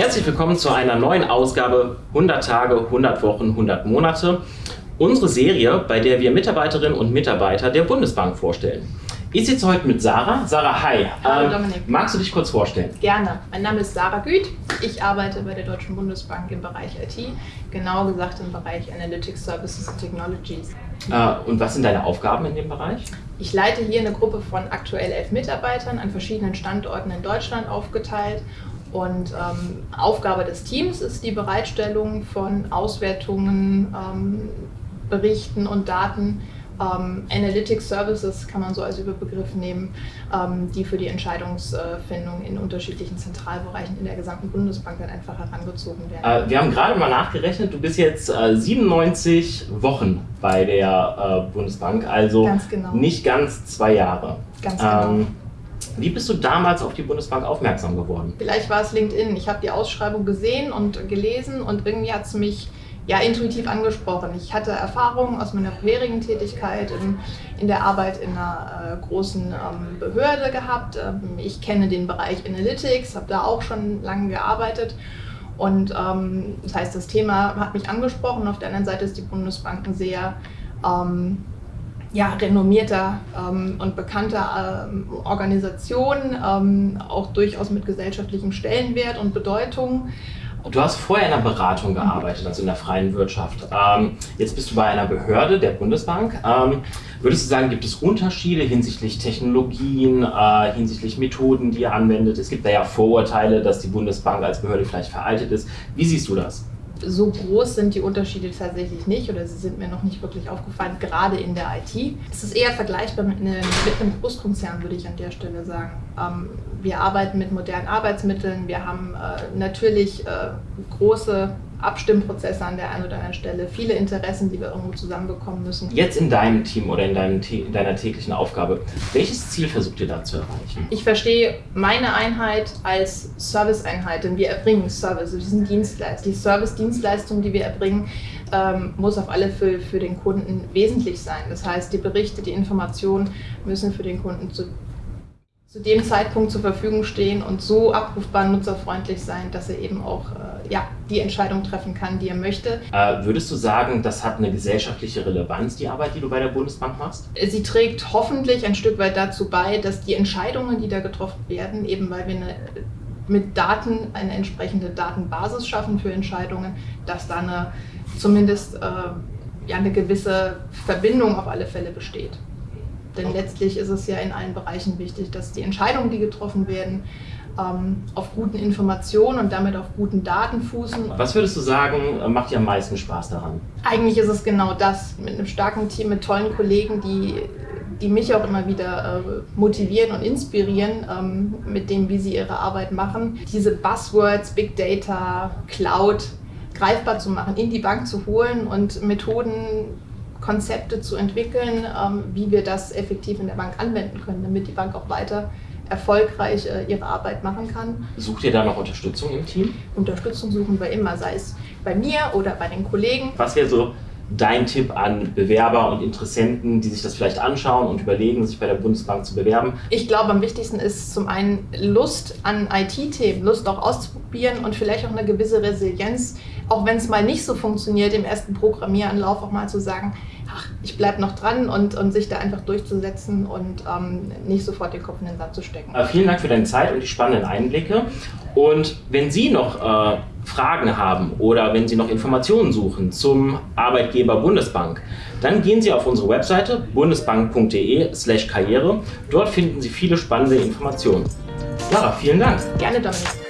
Herzlich willkommen zu einer neuen Ausgabe 100 Tage, 100 Wochen, 100 Monate. Unsere Serie, bei der wir Mitarbeiterinnen und Mitarbeiter der Bundesbank vorstellen. Ich sitze heute mit Sarah. Sarah, hi. Hallo ähm, Dominik. Magst du dich kurz vorstellen? Gerne. Mein Name ist Sarah Güth. Ich arbeite bei der Deutschen Bundesbank im Bereich IT, genau gesagt im Bereich Analytics Services and Technologies. Äh, und was sind deine Aufgaben in dem Bereich? Ich leite hier eine Gruppe von aktuell elf Mitarbeitern an verschiedenen Standorten in Deutschland aufgeteilt und ähm, Aufgabe des Teams ist die Bereitstellung von Auswertungen, ähm, Berichten und Daten ähm, Analytics Services kann man so als Überbegriff nehmen, ähm, die für die Entscheidungsfindung in unterschiedlichen Zentralbereichen in der gesamten Bundesbank dann einfach herangezogen werden. Äh, wir haben gerade mal nachgerechnet, du bist jetzt äh, 97 Wochen bei der äh, Bundesbank, also ganz genau. nicht ganz zwei Jahre. Ganz genau. Wie bist du damals auf die Bundesbank aufmerksam geworden? Vielleicht war es LinkedIn. Ich habe die Ausschreibung gesehen und gelesen und irgendwie hat es mich ja, intuitiv angesprochen. Ich hatte Erfahrungen aus meiner vorherigen Tätigkeit in, in der Arbeit in einer äh, großen ähm, Behörde gehabt. Ähm, ich kenne den Bereich Analytics, habe da auch schon lange gearbeitet. Und ähm, das heißt, das Thema hat mich angesprochen. Auf der anderen Seite ist die Bundesbank ein sehr ähm, ja, renommierter ähm, und bekannter ähm, Organisation, ähm, auch durchaus mit gesellschaftlichem Stellenwert und Bedeutung. Du hast vorher in einer Beratung gearbeitet, also in der freien Wirtschaft. Ähm, jetzt bist du bei einer Behörde der Bundesbank. Ähm, würdest du sagen, gibt es Unterschiede hinsichtlich Technologien, äh, hinsichtlich Methoden, die ihr anwendet? Es gibt da ja Vorurteile, dass die Bundesbank als Behörde vielleicht veraltet ist. Wie siehst du das? So groß sind die Unterschiede tatsächlich nicht oder sie sind mir noch nicht wirklich aufgefallen, gerade in der IT. Es ist eher vergleichbar mit einem, mit einem Großkonzern, würde ich an der Stelle sagen. Ähm, wir arbeiten mit modernen Arbeitsmitteln, wir haben äh, natürlich äh, große Abstimmprozesse an der einen oder anderen Stelle, viele Interessen, die wir irgendwo zusammenbekommen müssen. Jetzt in deinem Team oder in, deinem, in deiner täglichen Aufgabe, welches Ziel versucht ihr da zu erreichen? Ich verstehe meine Einheit als Serviceeinheit, denn wir erbringen Service, wir sind Dienstleister. Die Service-Dienstleistung, die wir erbringen, ähm, muss auf alle Fälle für den Kunden wesentlich sein. Das heißt, die Berichte, die Informationen müssen für den Kunden zu zu dem Zeitpunkt zur Verfügung stehen und so abrufbar nutzerfreundlich sein, dass er eben auch äh, ja, die Entscheidung treffen kann, die er möchte. Äh, würdest du sagen, das hat eine gesellschaftliche Relevanz, die Arbeit, die du bei der Bundesbank machst? Sie trägt hoffentlich ein Stück weit dazu bei, dass die Entscheidungen, die da getroffen werden, eben weil wir eine, mit Daten eine entsprechende Datenbasis schaffen für Entscheidungen, dass da eine, zumindest äh, ja, eine gewisse Verbindung auf alle Fälle besteht. Denn letztlich ist es ja in allen Bereichen wichtig, dass die Entscheidungen, die getroffen werden, auf guten Informationen und damit auf guten Daten fußen. Was würdest du sagen, macht dir am meisten Spaß daran? Eigentlich ist es genau das, mit einem starken Team, mit tollen Kollegen, die, die mich auch immer wieder äh, motivieren und inspirieren ähm, mit dem, wie sie ihre Arbeit machen. Diese Buzzwords, Big Data, Cloud greifbar zu machen, in die Bank zu holen und Methoden Konzepte zu entwickeln, ähm, wie wir das effektiv in der Bank anwenden können, damit die Bank auch weiter erfolgreich äh, ihre Arbeit machen kann. Sucht ihr da noch Unterstützung im Team? Unterstützung suchen wir immer, sei es bei mir oder bei den Kollegen. Was wäre so dein Tipp an Bewerber und Interessenten, die sich das vielleicht anschauen und überlegen, sich bei der Bundesbank zu bewerben? Ich glaube, am wichtigsten ist zum einen Lust an IT-Themen, Lust auch auszuprobieren und vielleicht auch eine gewisse Resilienz, auch wenn es mal nicht so funktioniert, im ersten Programmieranlauf auch mal zu sagen, ach, ich bleibe noch dran und, und sich da einfach durchzusetzen und ähm, nicht sofort den Kopf in den Sand zu stecken. Äh, vielen Dank für deine Zeit und die spannenden Einblicke. Und wenn Sie noch äh, Fragen haben oder wenn Sie noch Informationen suchen zum Arbeitgeber Bundesbank, dann gehen Sie auf unsere Webseite bundesbank.de/karriere. Dort finden Sie viele spannende Informationen. Sarah, vielen Dank. Gerne, Dominik.